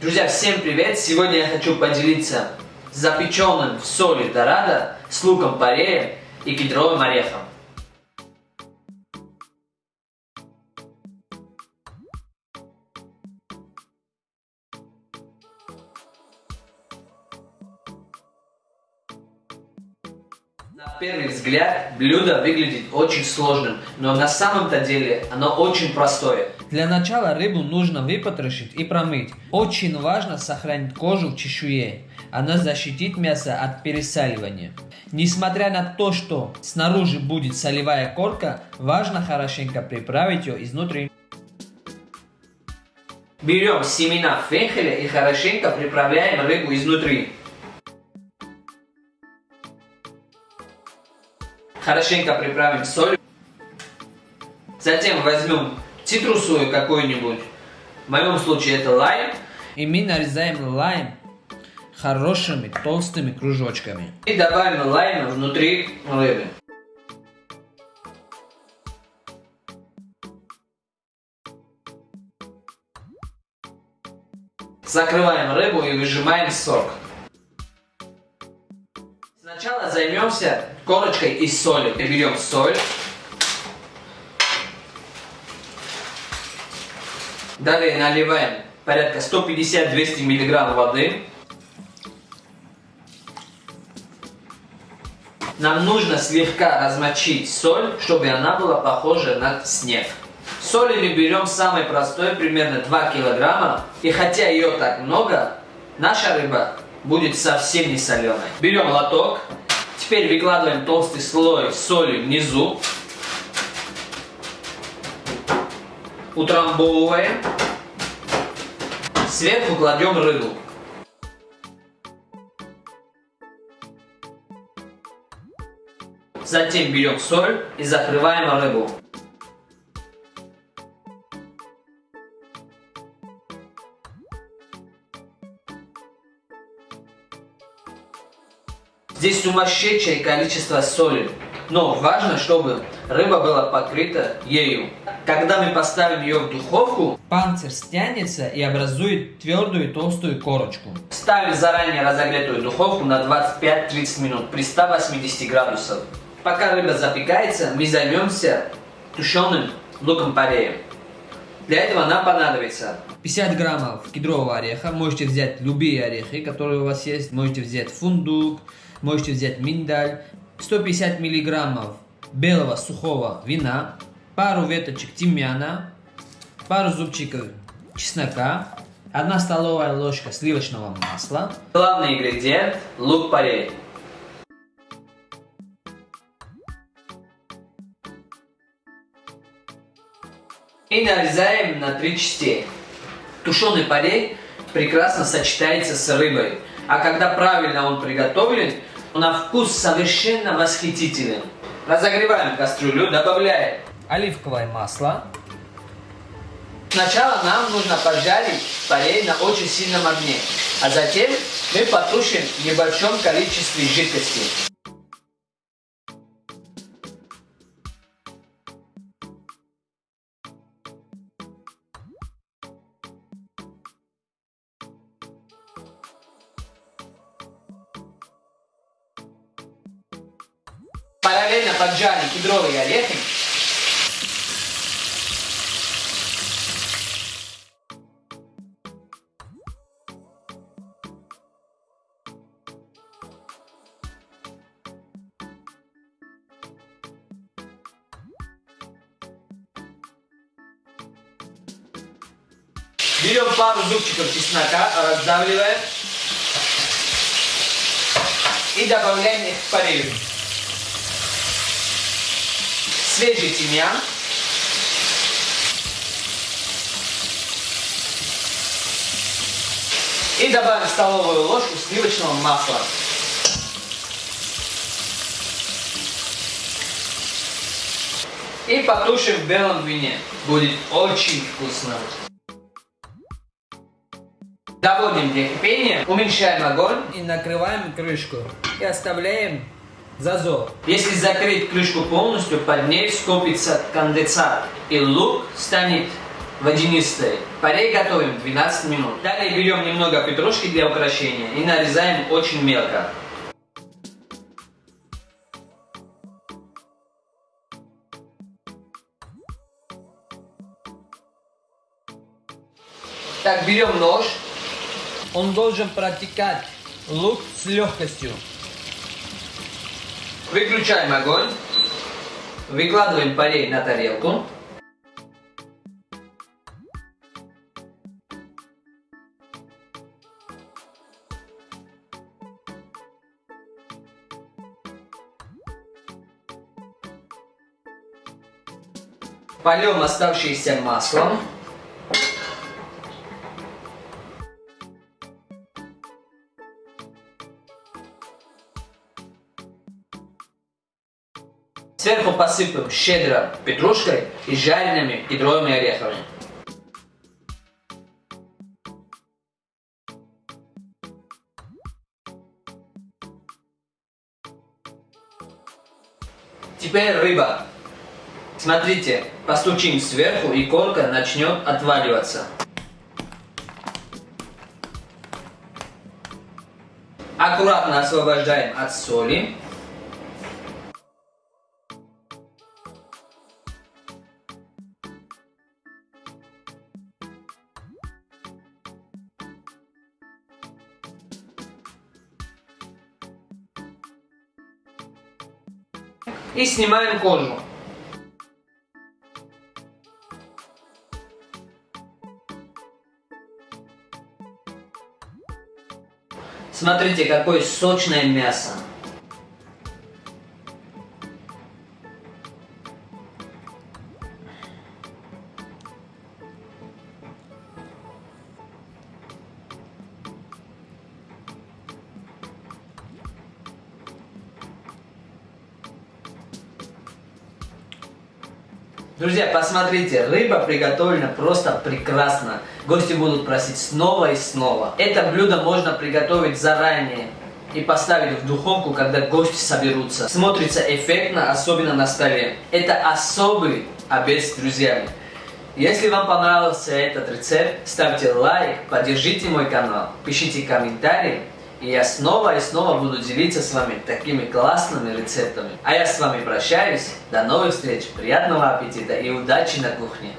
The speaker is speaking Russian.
Друзья, всем привет! Сегодня я хочу поделиться запеченным в соли дорадо с луком порея и кедровым орехом. На первый взгляд блюдо выглядит очень сложным, но на самом-то деле оно очень простое. Для начала рыбу нужно выпотрошить и промыть. Очень важно сохранить кожу в чешуе. Она защитит мясо от пересаливания. Несмотря на то, что снаружи будет солевая корка, важно хорошенько приправить ее изнутри. Берем семена фенхеля и хорошенько приправляем рыбу изнутри. Хорошенько приправим соль. Затем возьмем цитрусовую какую-нибудь. В моем случае это лайм. И мы нарезаем лайм хорошими толстыми кружочками. И добавим лайм внутри рыбы. Закрываем рыбу и выжимаем сок. Сначала займемся корочкой из соли. Берем соль. Далее наливаем порядка 150-200 мг воды. Нам нужно слегка размочить соль, чтобы она была похожа на снег. Соли мы берем самой простой, примерно 2 килограмма. И хотя ее так много, наша рыба будет совсем не соленой. Берем лоток. Теперь выкладываем толстый слой соли внизу. Утрамбовываем. Сверху кладем рыбу. Затем берем соль и закрываем рыбу. Здесь сумасшедшее количество соли. Но важно, чтобы рыба была покрыта ею. Когда мы поставим ее в духовку, панцирь стянется и образует твердую толстую корочку. Ставим заранее разогретую духовку на 25-30 минут при 180 градусах. Пока рыба запекается, мы займемся тушеным луком-пореем. Для этого нам понадобится 50 граммов кедрового ореха. Можете взять любые орехи, которые у вас есть. Можете взять фундук, можете взять миндаль. 150 миллиграммов белого сухого вина. Пару веточек тимьяна. Пару зубчиков чеснока. Одна столовая ложка сливочного масла. Главный ингредиент – лук-порей. И нарезаем на три части. Тушеный порей прекрасно сочетается с рыбой, а когда правильно он приготовлен, на вкус совершенно восхитителен. Разогреваем кастрюлю, добавляем оливковое масло. Сначала нам нужно пожарить порей на очень сильном огне, а затем мы потушим в небольшом количестве жидкости. Параллельно поджарим кедровые орехи. Берем пару зубчиков чеснока, раздавливаем и добавляем их в порезу. Свежий тимьян. И добавим столовую ложку сливочного масла. И потушим в белом вине. Будет очень вкусно. Доводим до кипения, уменьшаем огонь и накрываем крышку. И оставляем зазор. Если закрыть крышку полностью, под ней скопится конденсат, и лук станет водянистой. Парей готовим 12 минут. Далее берем немного петрушки для украшения и нарезаем очень мелко. Так, берем нож. Он должен протекать лук с легкостью. Выключаем огонь. Выкладываем парей на тарелку. Польем оставшееся маслом. Сверху посыпем щедро петрушкой и жареными кедровыми орехами. Теперь рыба. Смотрите, постучим сверху и корка начнет отваливаться. Аккуратно освобождаем от соли. И снимаем кожу. Смотрите, какое сочное мясо. Друзья, посмотрите, рыба приготовлена просто прекрасно. Гости будут просить снова и снова. Это блюдо можно приготовить заранее и поставить в духовку, когда гости соберутся. Смотрится эффектно, особенно на столе. Это особый обед с друзьями. Если вам понравился этот рецепт, ставьте лайк, поддержите мой канал, пишите комментарии. И я снова и снова буду делиться с вами такими классными рецептами. А я с вами прощаюсь. До новых встреч, приятного аппетита и удачи на кухне.